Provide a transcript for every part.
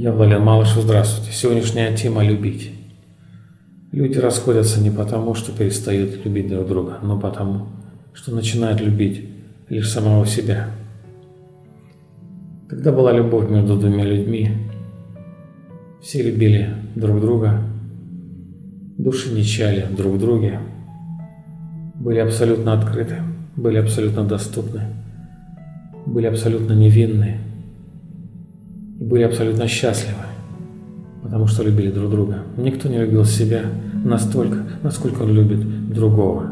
Я Владимир Малышев, здравствуйте. Сегодняшняя тема – любить. Люди расходятся не потому, что перестают любить друг друга, но потому, что начинают любить лишь самого себя. Когда была любовь между двумя людьми, все любили друг друга, души не чали друг в друге, были абсолютно открыты, были абсолютно доступны, были абсолютно невинны и были абсолютно счастливы, потому что любили друг друга. Никто не любил себя настолько, насколько он любит другого.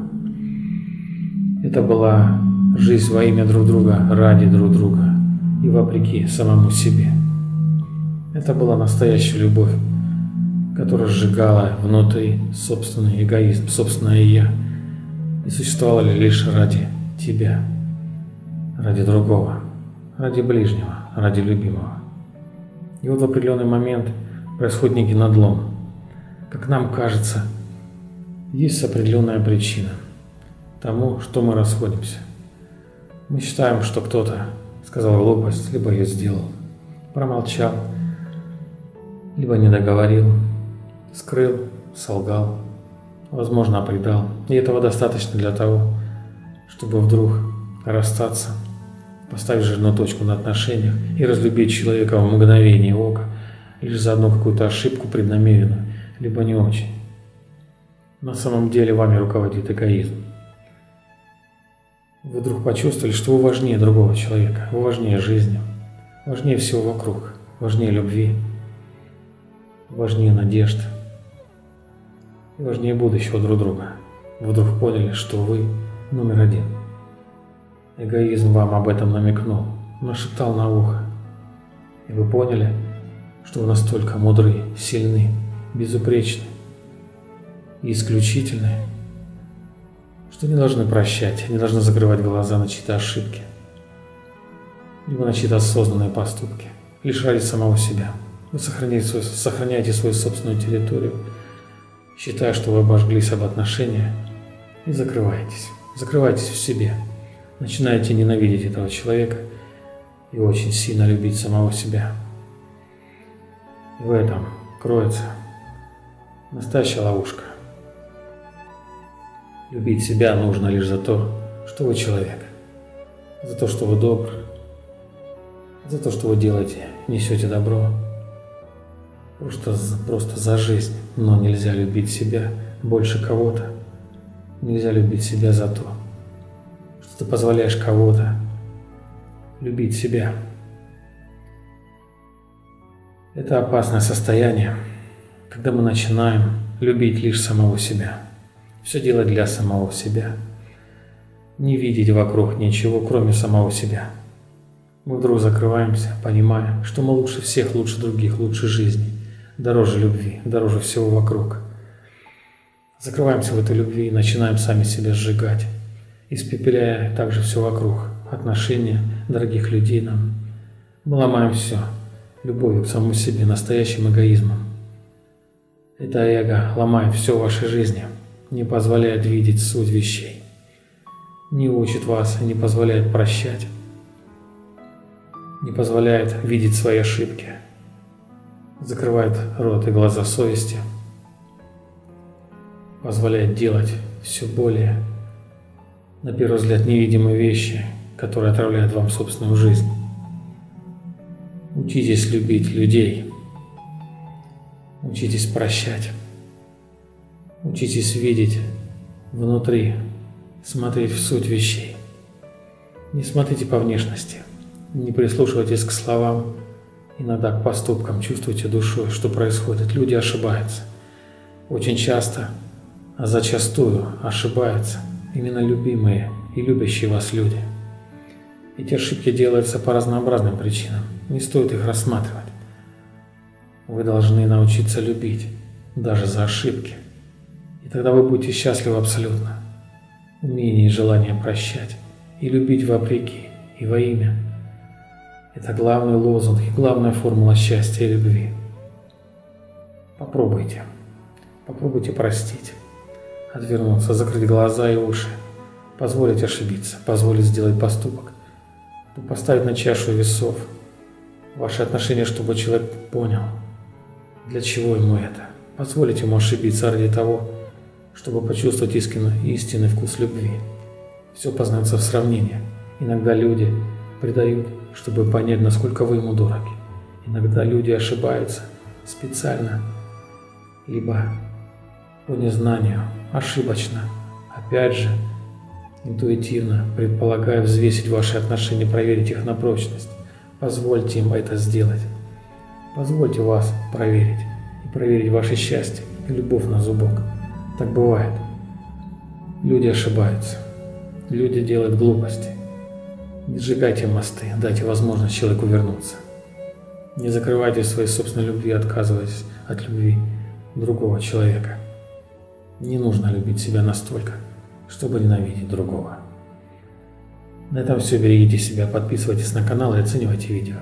Это была жизнь во имя друг друга, ради друг друга и вопреки самому себе. Это была настоящая любовь, которая сжигала внутри собственный эгоизм, собственное «я» и существовала лишь ради тебя, ради другого, ради ближнего, ради любимого. И вот в определенный момент происходит некий надлом. Как нам кажется, есть определенная причина тому, что мы расходимся. Мы считаем, что кто-то сказал глупость, либо ее сделал, промолчал, либо не договорил, скрыл, солгал, возможно, предал. И этого достаточно для того, чтобы вдруг расстаться, поставить жирную точку на отношениях и разлюбить человека в мгновение ока, лишь за одну какую-то ошибку преднамеренную, либо не очень. На самом деле вами руководит эгоизм. Вы вдруг почувствовали, что вы важнее другого человека, вы важнее жизни, важнее всего вокруг, важнее любви, важнее надежд и важнее будущего друг друга. Вдруг поняли, что вы номер один. Эгоизм вам об этом намекнул, нашептал на ухо. И вы поняли, что вы настолько мудры, сильны, безупречны и исключительны, что не должны прощать, не должны закрывать глаза на чьи-то ошибки, либо на чьи-то осознанные поступки, лишь ради самого себя. Вы сохраняете, свой, сохраняете свою собственную территорию, считая, что вы обожглись об отношения, и закрываетесь. Закрываетесь в себе. Начинаете ненавидеть этого человека и очень сильно любить самого себя. И в этом кроется настоящая ловушка. Любить себя нужно лишь за то, что вы человек, за то, что вы добр, за то, что вы делаете, несете добро, Просто, просто за жизнь. Но нельзя любить себя больше кого-то. Нельзя любить себя за то, что ты позволяешь кого-то любить себя. Это опасное состояние, когда мы начинаем любить лишь самого себя. Все делать для самого себя. Не видеть вокруг ничего, кроме самого себя. Мы вдруг закрываемся, понимая, что мы лучше всех, лучше других, лучше жизни дороже любви, дороже всего вокруг. Закрываемся в этой любви и начинаем сами себя сжигать, испепеляя также все вокруг, отношения дорогих людей нам. Мы ломаем все, любовью к самому себе, настоящим эгоизмом. Это эго ломает все в вашей жизни, не позволяет видеть суть вещей, не учит вас и не позволяет прощать, не позволяет видеть свои ошибки – закрывает рот и глаза совести, позволяет делать все более, на первый взгляд, невидимые вещи, которые отравляют вам собственную жизнь. Учитесь любить людей, учитесь прощать, учитесь видеть внутри, смотреть в суть вещей. Не смотрите по внешности, не прислушивайтесь к словам, иногда к поступкам, чувствуйте душой, что происходит. Люди ошибаются. Очень часто, а зачастую ошибаются именно любимые и любящие вас люди. Эти ошибки делаются по разнообразным причинам. Не стоит их рассматривать. Вы должны научиться любить, даже за ошибки. И тогда вы будете счастливы абсолютно. Умение и желание прощать и любить вопреки и во имя – это главный лозунг и главная формула счастья и любви. Попробуйте. Попробуйте простить. отвернуться, закрыть глаза и уши, позволить ошибиться, позволить сделать поступок, поставить на чашу весов ваши отношения, чтобы человек понял, для чего ему это. Позволить ему ошибиться ради того, чтобы почувствовать истинный, истинный вкус любви. Все познается в сравнении. Иногда люди предают, чтобы понять, насколько вы ему дороги. Иногда люди ошибаются специально, либо по незнанию, ошибочно, опять же, интуитивно, предполагая взвесить ваши отношения, проверить их на прочность. Позвольте им это сделать. Позвольте вас проверить и проверить ваше счастье и любовь на зубок. Так бывает. Люди ошибаются. Люди делают глупости. Не сжигайте мосты, дайте возможность человеку вернуться. Не закрывайте своей собственной любви, отказываясь от любви другого человека. Не нужно любить себя настолько, чтобы ненавидеть другого. На этом все. Берегите себя, подписывайтесь на канал и оценивайте видео.